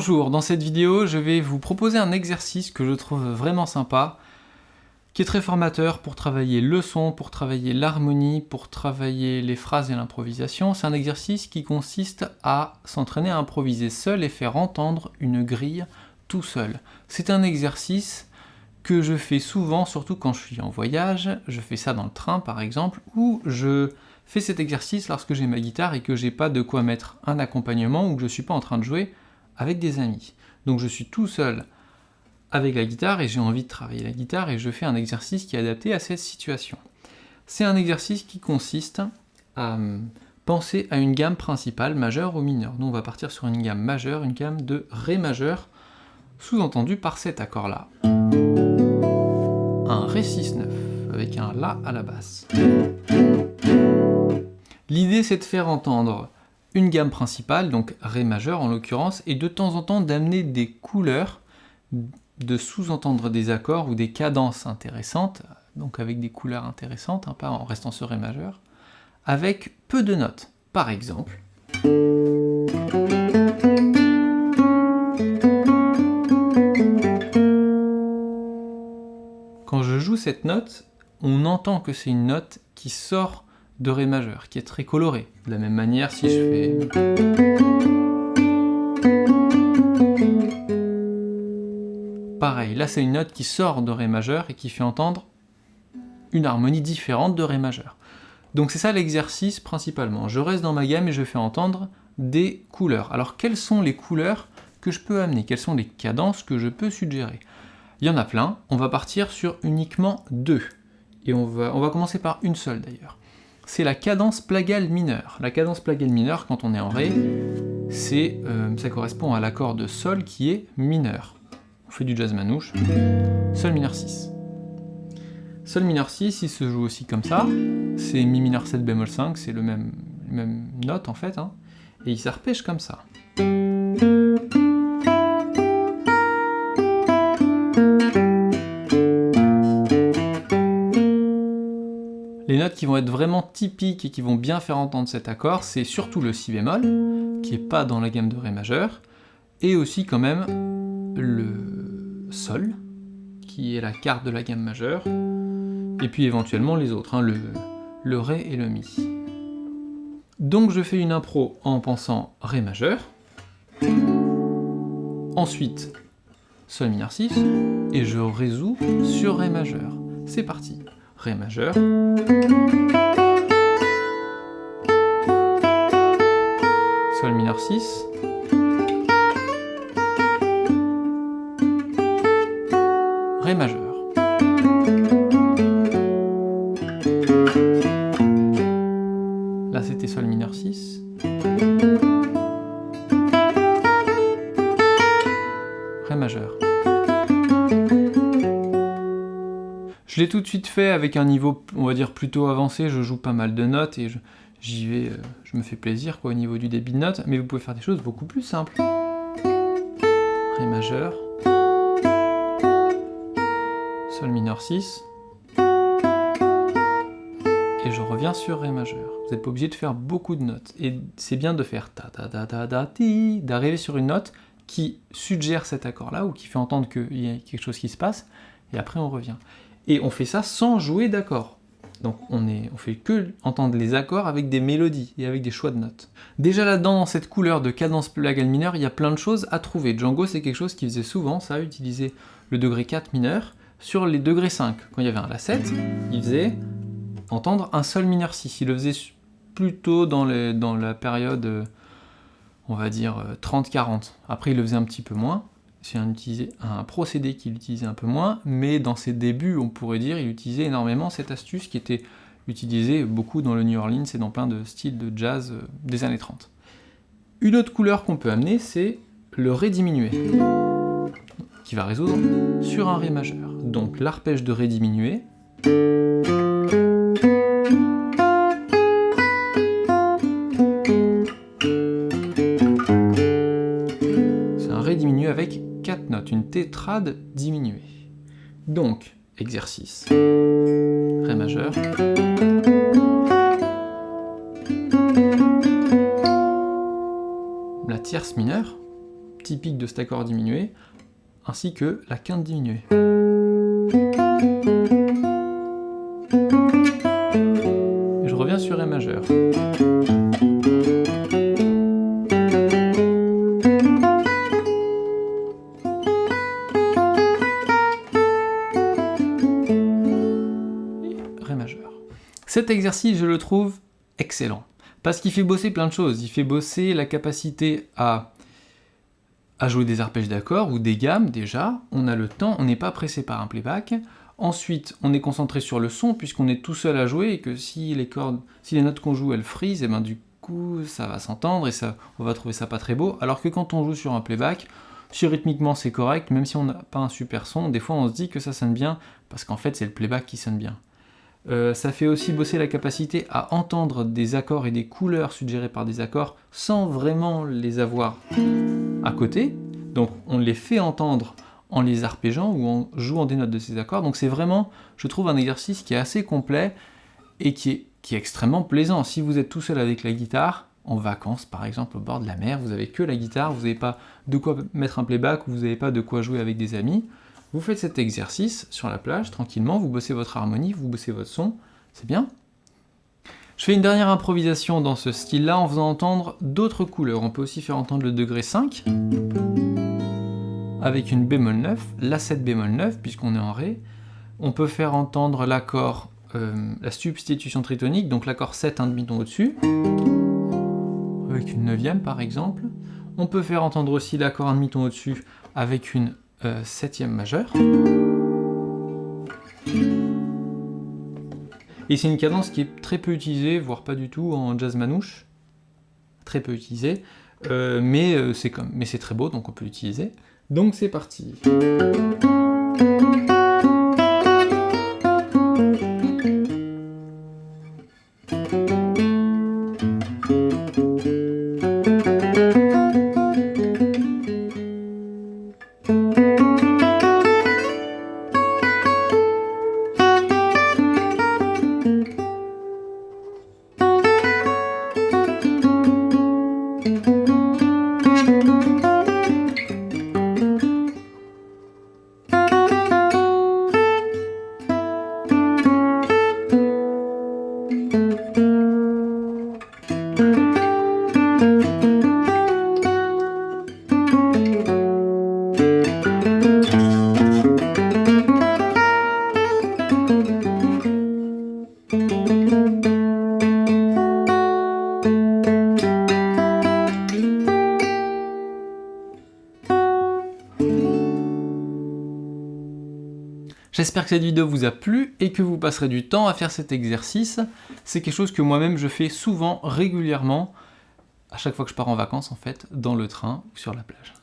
Bonjour, dans cette vidéo, je vais vous proposer un exercice que je trouve vraiment sympa, qui est très formateur pour travailler le son, pour travailler l'harmonie, pour travailler les phrases et l'improvisation. C'est un exercice qui consiste à s'entraîner à improviser seul et faire entendre une grille tout seul. C'est un exercice que je fais souvent, surtout quand je suis en voyage, je fais ça dans le train par exemple, où je fais cet exercice lorsque j'ai ma guitare et que j'ai pas de quoi mettre un accompagnement ou que je suis pas en train de jouer avec des amis. Donc je suis tout seul avec la guitare et j'ai envie de travailler la guitare et je fais un exercice qui est adapté à cette situation. C'est un exercice qui consiste à hum, penser à une gamme principale, majeure ou mineure. Nous on va partir sur une gamme majeure, une gamme de Ré majeur, sous-entendu par cet accord-là. Un Ré 6-9, avec un La à la basse. L'idée c'est de faire entendre une gamme principale, donc Ré majeur en l'occurrence, et de temps en temps d'amener des couleurs de sous-entendre des accords ou des cadences intéressantes, donc avec des couleurs intéressantes, hein, pas en restant sur Ré majeur, avec peu de notes. Par exemple, quand je joue cette note, on entend que c'est une note qui sort de Ré majeur, qui est très colorée. De la même manière, si je fais... Pareil, là c'est une note qui sort de Ré majeur et qui fait entendre une harmonie différente de Ré majeur. Donc c'est ça l'exercice principalement. Je reste dans ma gamme et je fais entendre des couleurs. Alors quelles sont les couleurs que je peux amener? Quelles sont les cadences que je peux suggérer? Il y en a plein, on va partir sur uniquement deux. Et on va, on va commencer par une seule d'ailleurs. C'est la cadence plagale mineure. La cadence plagale mineure, quand on est en Ré, euh, ça correspond à l'accord de Sol qui est mineur on fait du jazz manouche, sol mineur 6. Sol mineur 6, il se joue aussi comme ça, c'est mi mineur 7 bémol 5, c'est le même, même note en fait, hein, et il s'arpège comme ça. Les notes qui vont être vraiment typiques et qui vont bien faire entendre cet accord, c'est surtout le si bémol, qui est pas dans la gamme de Ré majeur, et aussi quand même le Sol, qui est la carte de la gamme majeure, et puis éventuellement les autres, hein, le, le Ré et le Mi. Donc je fais une impro en pensant Ré majeur, ensuite Sol mineur 6, et je résous sur Ré majeur. C'est parti. Ré majeur, Sol mineur 6, tout de suite fait avec un niveau, on va dire, plutôt avancé, je joue pas mal de notes et j'y vais, euh, je me fais plaisir quoi au niveau du débit de notes, mais vous pouvez faire des choses beaucoup plus simples. Ré majeur. Sol mineur 6, et je reviens sur Ré majeur. Vous n'êtes pas obligé de faire beaucoup de notes, et c'est bien de faire ta ta ta ta ta ti, d'arriver sur une note qui suggère cet accord-là, ou qui fait entendre qu'il y a quelque chose qui se passe, et après on revient. Et on fait ça sans jouer d'accords. Donc on, est, on fait que entendre les accords avec des mélodies et avec des choix de notes. Déjà là-dedans, dans cette couleur de cadence plagale mineure, il y a plein de choses à trouver. Django, c'est quelque chose qui faisait souvent, ça, utiliser le degré 4 mineur, sur les degrés 5. Quand il y avait un La7, il faisait entendre un Sol mineur 6. Il le faisait plutôt dans, dans la période, euh, on va dire, 30-40. Euh, Après, il le faisait un petit peu moins. C'est un, procédé qu'il utilisait un peu moins, mais dans ses débuts, on pourrait dire, il utilisait énormément cette astuce qui était utilisée beaucoup dans le New Orleans et dans plein de styles de jazz euh, des années 30. Une autre couleur qu'on peut amener, c'est le Ré diminué, qui va résoudre sur un Ré majeur donc l'arpège de Ré diminué. Une tétrade diminuée. Donc, exercice. Ré majeur. La tierce mineure, typique de cet accord diminué, ainsi que la quinte diminuée. Je reviens sur Ré majeur. Majeur. Cet exercice, je le trouve excellent. Parce qu'il fait bosser plein de choses. Il fait bosser la capacité à, à jouer des arpèges d'accords ou des gammes déjà. On a le temps, on n'est pas pressé par un playback. Ensuite, on est concentré sur le son puisqu'on est tout seul à jouer et que si les cordes, si les notes qu'on joue elles frisent, et eh ben du coup ça va s'entendre et ça, on va trouver ça pas très beau. Alors que quand on joue sur un playback, si rythmiquement c'est correct, même si on n'a pas un super son, des fois on se dit que ça sonne bien parce qu'en fait c'est le playback qui sonne bien. Euh, ça fait aussi bosser la capacité à entendre des accords et des couleurs suggérées par des accords sans vraiment les avoir à côté. Donc on les fait entendre en les arpégeant ou en jouant des notes de ces accords. Donc c'est vraiment, je trouve, un exercice qui est assez complet et qui est, qui est extrêmement plaisant. Si vous êtes tout seul avec la guitare, en vacances par exemple au bord de la mer, vous avez que la guitare, vous n'avez pas de quoi mettre un playback ou vous n'avez pas de quoi jouer avec des amis, vous faites cet exercice sur la plage, tranquillement, vous bossez votre harmonie, vous bossez votre son, c'est bien. Je fais une dernière improvisation dans ce style-là en faisant entendre d'autres couleurs. On peut aussi faire entendre le degré 5, avec une bémol 9, la 7 bémol 9, puisqu'on est en Ré. On peut faire entendre l'accord, euh, la substitution tritonique, donc l'accord 7, un demi-ton au-dessus, avec une neuvième par exemple. On peut faire entendre aussi l'accord un demi-ton au-dessus avec une euh, septième majeure. Et c'est une cadence qui est très peu utilisée, voire pas du tout en jazz manouche. Très peu utilisée, euh, mais euh, c'est très beau, donc on peut l'utiliser. Donc c'est parti J'espère que cette vidéo vous a plu et que vous passerez du temps à faire cet exercice. C'est quelque chose que moi-même je fais souvent, régulièrement, à chaque fois que je pars en vacances en fait, dans le train ou sur la plage.